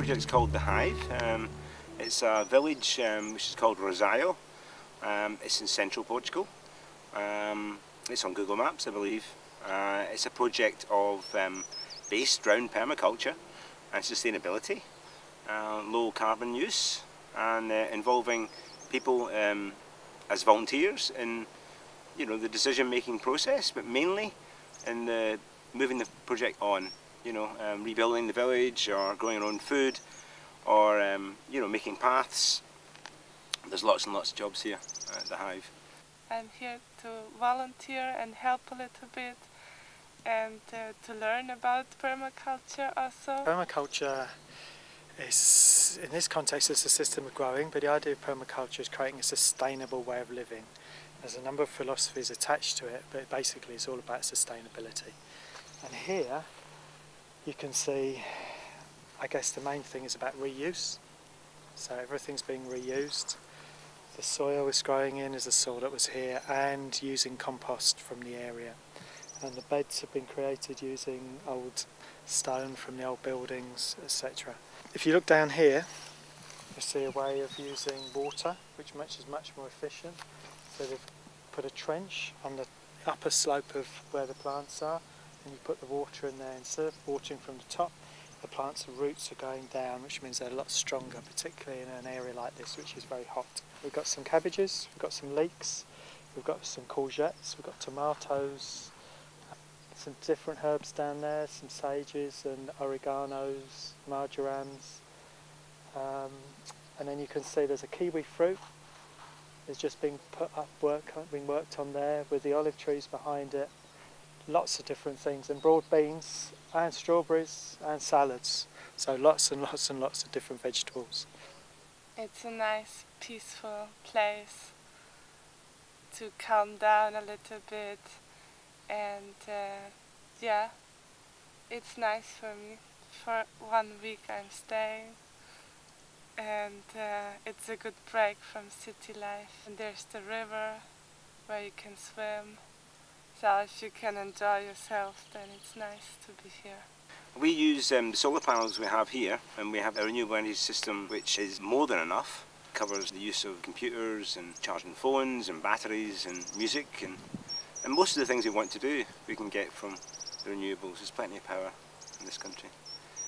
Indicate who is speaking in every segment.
Speaker 1: called The Hive. Um, it's a village um, which is called Rosaio. Um, it's in central Portugal. Um, it's on Google Maps, I believe. Uh, it's a project of um, based around permaculture and sustainability, uh, low carbon use, and uh, involving people as volunteers in you know the decision-making process, but mainly in the moving the project on. You know, um, rebuilding the village or growing our own food, or um, you know making paths. There's lots and lots of jobs here at the Hive.
Speaker 2: I'm here to volunteer and help a little bit and uh, to learn about permaculture also.
Speaker 3: Permaculture is, in this context, it's a system of growing, but the idea of permaculture is creating a sustainable way of living. There's a number of philosophies attached to it, but basically it's all about sustainability. And here you can see, I guess the main thing is about reuse. So everything's being reused. The soil is growing in is the soil that was here and using compost from the area. And the beds have been created using old stone from the old buildings, etc. If you look down here, you see a way of using water, which much is much more efficient. So they've put a trench on the upper slope of where the plants are, and you put the water in there. Instead of watering from the top, the plants' roots are going down, which means they're a lot stronger, particularly in an area like this, which is very hot. We've got some cabbages, we've got some leeks, we've got some courgettes, we've got tomatoes, some different herbs down there, some sages and oreganos, marjorams. Um, and then you can see there's a kiwi fruit. It's just being put up, work, being worked on there with the olive trees behind it. Lots of different things, and broad beans, and strawberries, and salads. So lots and lots and lots of different vegetables.
Speaker 2: It's a nice, peaceful place to calm down a little bit and uh, yeah, it's nice for me. For one week I'm staying and uh, it's a good break from city life. And there's the river where you can swim. So if you can enjoy yourself then it's nice to be here.
Speaker 1: We use um, the solar panels we have here and we have a renewable energy system which is more than enough. It Covers the use of computers and charging phones and batteries and music and and most of the things we want to do, we can get from the renewables. There's plenty of power in this country.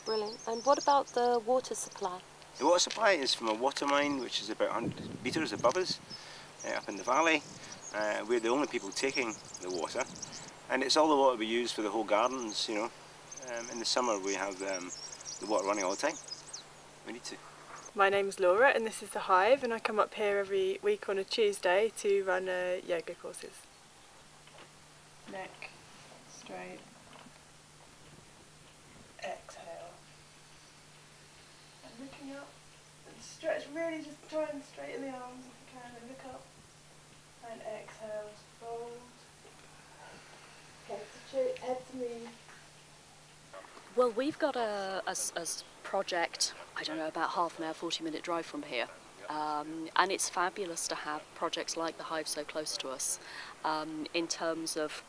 Speaker 4: Brilliant. And what about the water supply?
Speaker 1: The water supply is from a water mine, which is about 100 metres above us, uh, up in the valley. Uh, we're the only people taking the water. And it's all the water we use for the whole gardens, you know. Um, in the summer we have um, the water running all the time. We need to.
Speaker 5: My name's Laura and this is The Hive and I come up here every week on a Tuesday to run uh, yoga courses neck straight. Exhale. And looking up and stretch, really just try and straighten the arms if you can and look up. And exhale, fold. To, me.
Speaker 6: Well, we've got a, a, a project, I don't know, about half an hour, 40 minute drive from here. Um, and it's fabulous to have projects like the Hive so close to us um, in terms of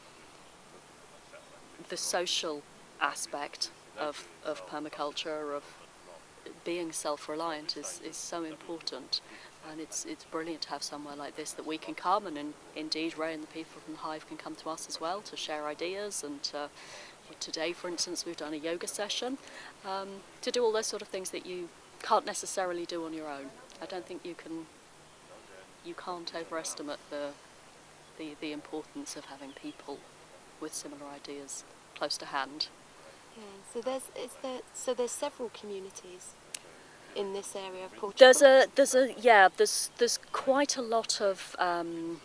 Speaker 6: the social aspect of, of permaculture, of being self-reliant is, is so important and it's it's brilliant to have somewhere like this that we can come and in, indeed Ray and the people from the Hive can come to us as well to share ideas and to, today for instance we've done a yoga session um, to do all those sort of things that you can't necessarily do on your own. I don't think you can you can't overestimate the the, the importance of having people with similar ideas close to hand.
Speaker 4: Yeah, so there's there so there's several communities in this area of Portugal.
Speaker 6: There's a there's a yeah there's there's quite a lot of um,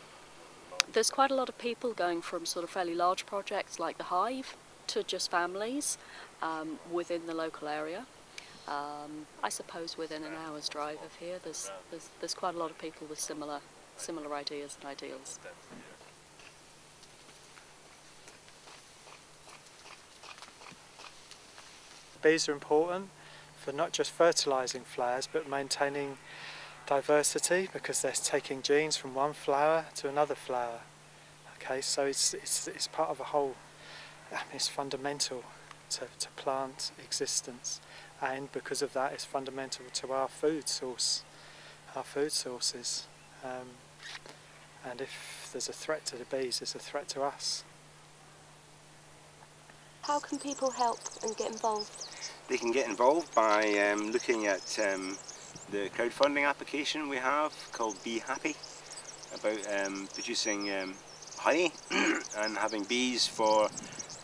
Speaker 6: there's quite a lot of people going from sort of fairly large projects like the Hive to just families um, within the local area. Um, I suppose within an hour's drive of here, there's, there's there's quite a lot of people with similar similar ideas and ideals.
Speaker 3: Bees are important for not just fertilising flowers but maintaining diversity because they're taking genes from one flower to another flower. Okay, so it's, it's, it's part of a whole, it's fundamental to, to plant existence. and because of that, it's fundamental to our food source, our food sources. Um, and if there's a threat to the bees, there's a threat to us.
Speaker 4: How can people help and get involved?
Speaker 1: They can get involved by um, looking at um, the crowdfunding application we have called Bee Happy about um, producing um, honey and having bees for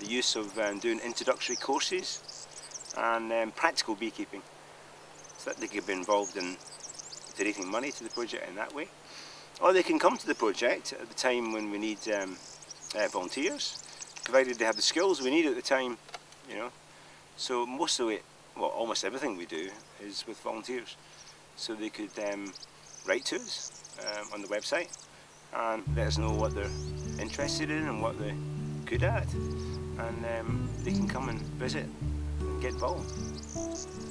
Speaker 1: the use of um, doing introductory courses and practical beekeeping. So that they can be involved in donating money to the project in that way. Or they can come to the project at the time when we need um, uh, volunteers provided they have the skills we need at the time you know so most of it well almost everything we do is with volunteers so they could um, write to us um, on the website and let us know what they're interested in and what they're good at and um, they can come and visit and get involved.